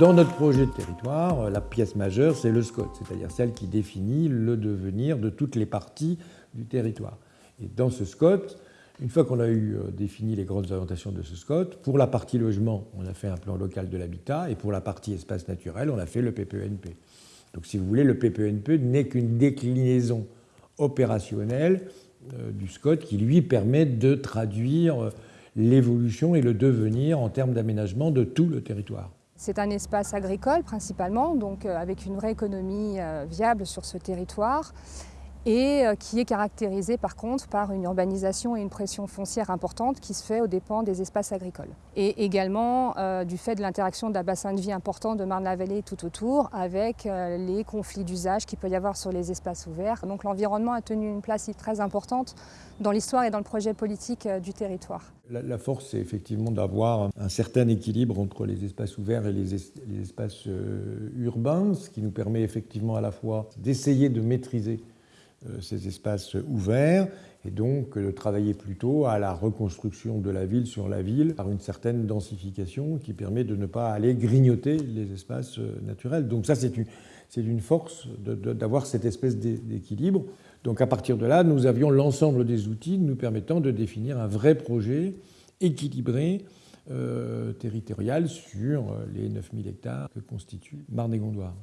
Dans notre projet de territoire, la pièce majeure, c'est le SCOT, c'est-à-dire celle qui définit le devenir de toutes les parties du territoire. Et dans ce SCOT, une fois qu'on a eu euh, défini les grandes orientations de ce SCOT, pour la partie logement, on a fait un plan local de l'habitat, et pour la partie espace naturel, on a fait le PPNP. E Donc si vous voulez, le PPNP e n'est qu'une déclinaison opérationnelle euh, du SCOT qui lui permet de traduire euh, l'évolution et le devenir en termes d'aménagement de tout le territoire. C'est un espace agricole principalement, donc avec une vraie économie viable sur ce territoire et euh, qui est caractérisé par contre par une urbanisation et une pression foncière importante qui se fait aux dépens des espaces agricoles. Et également euh, du fait de l'interaction d'un bassin de vie important de Marne-la-Vallée tout autour avec euh, les conflits d'usage qu'il peut y avoir sur les espaces ouverts. Donc l'environnement a tenu une place très importante dans l'histoire et dans le projet politique du territoire. La, force, c'est effectivement d'avoir un certain équilibre entre les espaces ouverts et les, espaces urbains, ce qui nous permet effectivement à la fois d'essayer de maîtriser ces espaces ouverts et donc de travailler plutôt à la reconstruction de la ville sur la ville par une certaine densification qui permet de ne pas aller grignoter les espaces euh, naturels. Donc ça, c'est une, une, force d'avoir cette espèce d'équilibre. Donc à partir de là, nous avions l'ensemble des outils nous permettant de définir un vrai projet équilibré euh, territorial sur les 9000 hectares que constitue Marne-et-Gondoire.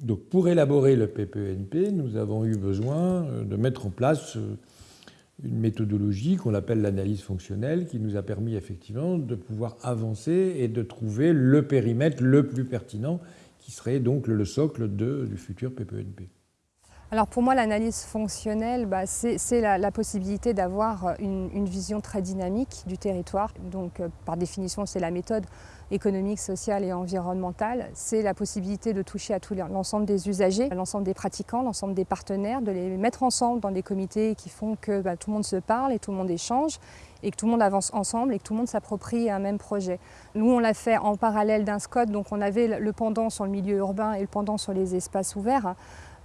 Donc pour élaborer le PPNP, e nous avons eu besoin euh, de mettre en place euh, une méthodologie qu'on appelle l'analyse fonctionnelle qui nous a permis effectivement de pouvoir avancer et de trouver le périmètre le plus pertinent qui serait donc le socle du futur PPNP. E alors pour moi, l'analyse fonctionnelle, bah, c'est la, possibilité d'avoir une, vision très dynamique du territoire. Donc euh, par définition, c'est la méthode économique, sociale et environnementale. C'est la possibilité de toucher à l'ensemble des usagers, l'ensemble des pratiquants, l'ensemble des partenaires, de les mettre ensemble dans des comités qui font que bah, tout le monde se parle et tout le monde échange et que tout le monde avance ensemble et que tout le monde s'approprie un même projet. Nous, on l'a fait en parallèle d'un SCOT, donc on avait le pendant sur le milieu urbain et le pendant sur les espaces ouverts.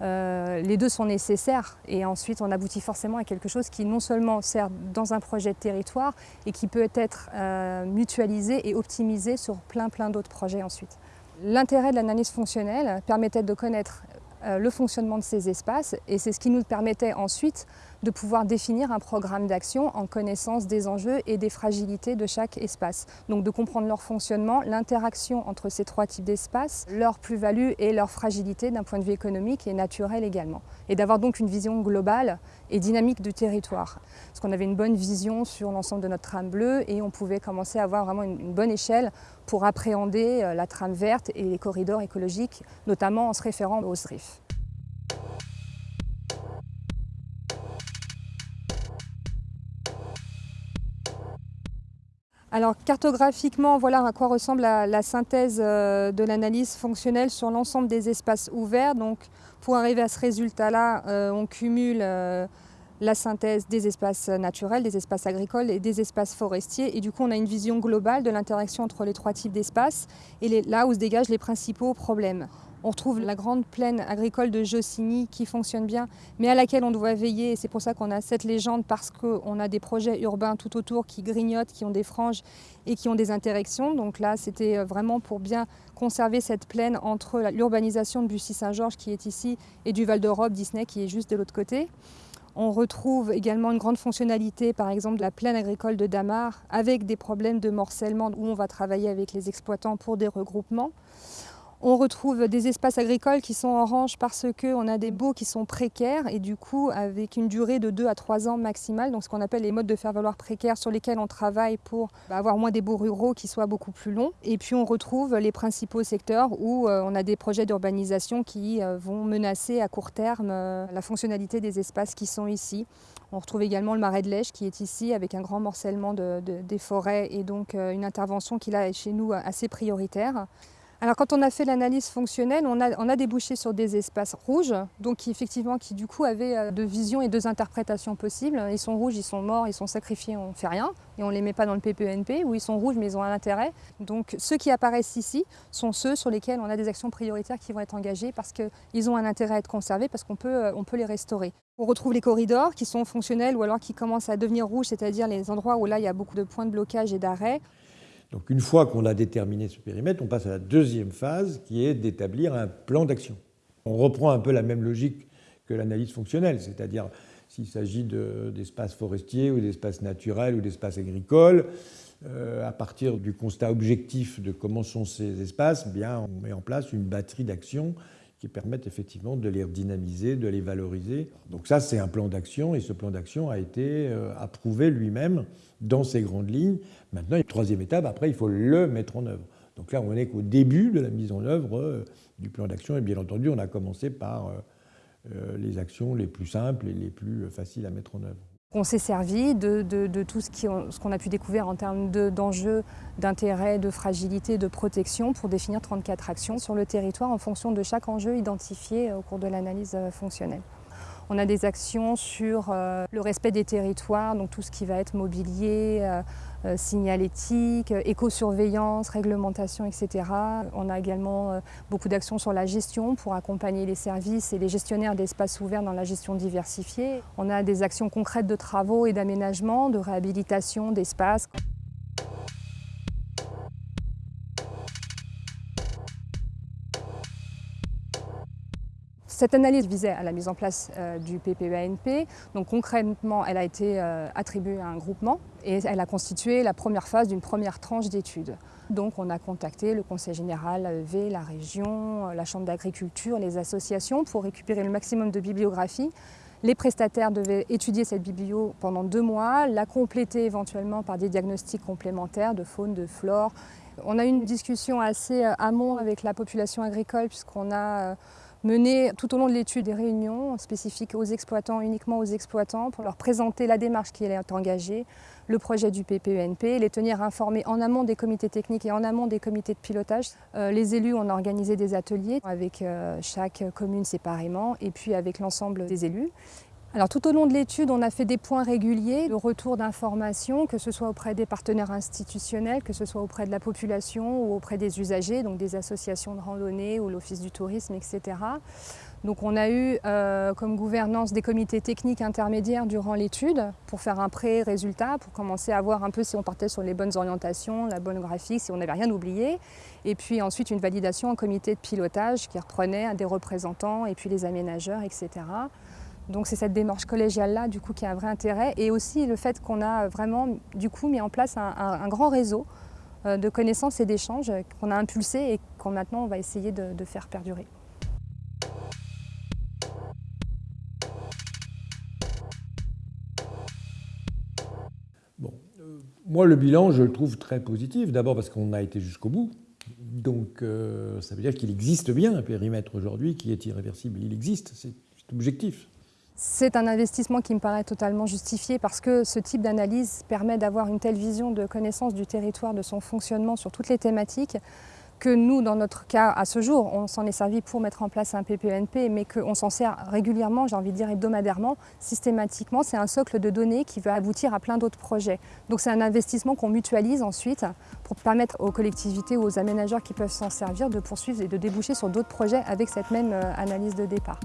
Euh, les deux sont nécessaires et ensuite on aboutit forcément à quelque chose qui non seulement sert dans un projet de territoire et qui peut être euh, mutualisé et optimisé sur plein plein d'autres projets ensuite. L'intérêt de l'analyse fonctionnelle permettait de connaître euh, le fonctionnement de ces espaces et c'est ce qui nous permettait ensuite de pouvoir définir un programme d'action en connaissance des enjeux et des fragilités de chaque espace. Donc de comprendre leur fonctionnement, l'interaction entre ces trois types d'espaces, leur plus-value et leur fragilité d'un point de vue économique et naturel également. Et d'avoir donc une vision globale et dynamique du territoire. Parce qu'on avait une bonne vision sur l'ensemble de notre trame bleue et on pouvait commencer à avoir vraiment une, bonne échelle pour appréhender euh, la trame verte et les corridors écologiques, notamment en se référant aux SRIF. Alors cartographiquement, voilà à quoi ressemble la, synthèse euh, de l'analyse fonctionnelle sur l'ensemble des espaces ouverts. Donc pour arriver à ce résultat-là, euh, on cumule euh, la synthèse des espaces naturels, des espaces agricoles et des espaces forestiers. Et du coup, on a une vision globale de l'interaction entre les trois types d'espaces et là où se dégagent les principaux problèmes. On retrouve la grande plaine agricole de Jossigny qui fonctionne bien, mais à laquelle on doit veiller. C'est pour ça qu'on a cette légende, parce qu'on a des projets urbains tout autour qui grignotent, qui ont des franges et qui ont des interactions. Donc là, c'était euh, vraiment pour bien conserver cette plaine entre l'urbanisation de Bussy-Saint-Georges qui est ici et du Val-d'Europe, Disney qui est juste de l'autre côté. On retrouve également une grande fonctionnalité, par exemple de la plaine agricole de Damar, avec des problèmes de morcellement où on va travailler avec les exploitants pour des regroupements. On retrouve des espaces agricoles qui sont orange parce qu'on a des baux qui sont précaires et du coup avec une durée de 2 à 3 ans maximale, donc ce qu'on appelle les modes de faire valoir précaires sur lesquels on travaille pour bah, avoir moins des baux ruraux qui soient beaucoup plus longs. Et puis on retrouve les principaux secteurs où euh, on a des projets d'urbanisation qui euh, vont menacer à court terme euh, la fonctionnalité des espaces qui sont ici. On retrouve également le marais de Lèche qui est ici avec un grand morcellement des forêts et donc une intervention qui là est chez nous assez prioritaire. Alors quand on a fait l'analyse fonctionnelle, on a, débouché sur des espaces rouges, donc qui, effectivement qui du coup avaient euh, deux visions et deux interprétations possibles. Ils sont rouges, ils sont morts, ils sont sacrifiés, on ne fait rien, et on ne les met pas dans le PPNP, ou ils sont rouges mais ils ont un intérêt. Donc ceux qui apparaissent ici sont ceux sur lesquels on a des actions prioritaires qui vont être engagées parce qu'ils ont un intérêt à être conservés, parce qu'on peut, euh, on peut les restaurer. On retrouve les corridors qui sont fonctionnels ou alors qui commencent à devenir rouges, c'est-à-dire les endroits où là il y a beaucoup de points de blocage et d'arrêt. Donc une fois qu'on a déterminé ce périmètre, on passe à la deuxième phase qui est d'établir un plan d'action. On reprend un peu la même logique que l'analyse fonctionnelle, c'est-à-dire s'il s'agit d'espaces forestiers ou d'espaces naturels ou d'espaces agricoles, euh, à partir du constat objectif de comment sont ces espaces, bien, on met en place une batterie d'actions permettent effectivement de les redynamiser, de les valoriser. Donc ça, c'est un plan d'action et ce plan d'action a été euh, approuvé lui-même dans ses grandes lignes. Maintenant, troisième étape, après, il faut le mettre en œuvre. Donc là, on n'est qu'au début de la mise en œuvre euh, du plan d'action et bien entendu, on a commencé par euh, les actions les plus simples et les plus faciles à mettre en œuvre. On s'est servi de, tout ce qu'on a pu découvrir en termes d'enjeux, d'intérêt, de fragilité, de protection pour définir 34 actions sur le territoire en fonction de chaque enjeu identifié au cours de l'analyse euh, fonctionnelle. On a des actions sur euh, le respect des territoires, donc tout ce qui va être mobilier, euh, euh, signalétique, éco-surveillance, réglementation, etc. On a également beaucoup d'actions sur la gestion pour accompagner les services et les gestionnaires d'espaces ouverts dans la gestion diversifiée. On a des actions concrètes de travaux et d'aménagement, de réhabilitation d'espaces. Cette analyse visait à la mise en place euh, du PPENP. Donc concrètement, elle a été euh, attribuée à un groupement et elle a constitué la première phase d'une première tranche d'études. Donc on a contacté le Conseil général, l'AEV, la région, la Chambre d'agriculture, les associations pour récupérer le maximum de bibliographie. Les prestataires devaient étudier cette biblio pendant deux mois, la compléter éventuellement par des diagnostics complémentaires de faune, de flore. On a eu une discussion assez euh, amont avec la population agricole puisqu'on a mener tout au long de l'étude des réunions spécifiques aux exploitants, uniquement aux exploitants, pour leur présenter la démarche qui est engagée, le projet du PPENP, les tenir informés en amont des comités techniques et en amont des comités de pilotage. Euh, les élus, ont organisé des ateliers avec euh, chaque commune séparément et puis avec l'ensemble des élus. Alors tout au long de l'étude, on a fait des points réguliers de retour d'informations, que ce soit auprès des partenaires institutionnels, que ce soit auprès de la population ou auprès des usagers, donc des associations de randonnée ou l'Office du tourisme, etc. Donc on a eu euh, comme gouvernance des comités techniques intermédiaires durant l'étude pour faire un pré-résultat, pour commencer à voir un peu si on partait sur les bonnes orientations, la bonne graphique, si on n'avait rien oublié. Et puis ensuite une validation en comité de pilotage qui reprenait des représentants et puis les aménageurs, etc. Donc c'est cette démarche collégiale-là du coup qui a un vrai intérêt et aussi le fait qu'on a vraiment du coup mis en place un, grand réseau euh, de connaissances et d'échanges qu'on a impulsé et qu'on maintenant on va essayer de, faire perdurer. Bon, euh, moi le bilan je le trouve très positif, d'abord parce qu'on a été jusqu'au bout, donc euh, ça veut dire qu'il existe bien un périmètre aujourd'hui qui est irréversible, il existe, c'est objectif. C'est un investissement qui me paraît totalement justifié parce que ce type d'analyse permet d'avoir une telle vision de connaissance du territoire, de son fonctionnement sur toutes les thématiques, que nous, dans notre cas, à ce jour, on s'en est servi pour mettre en place un PPNP, mais qu'on s'en sert régulièrement, j'ai envie de dire hebdomadairement, systématiquement. C'est un socle de données qui va aboutir à plein d'autres projets. Donc c'est un investissement qu'on mutualise ensuite pour permettre aux collectivités ou aux aménageurs qui peuvent s'en servir de poursuivre et de déboucher sur d'autres projets avec cette même euh, analyse de départ.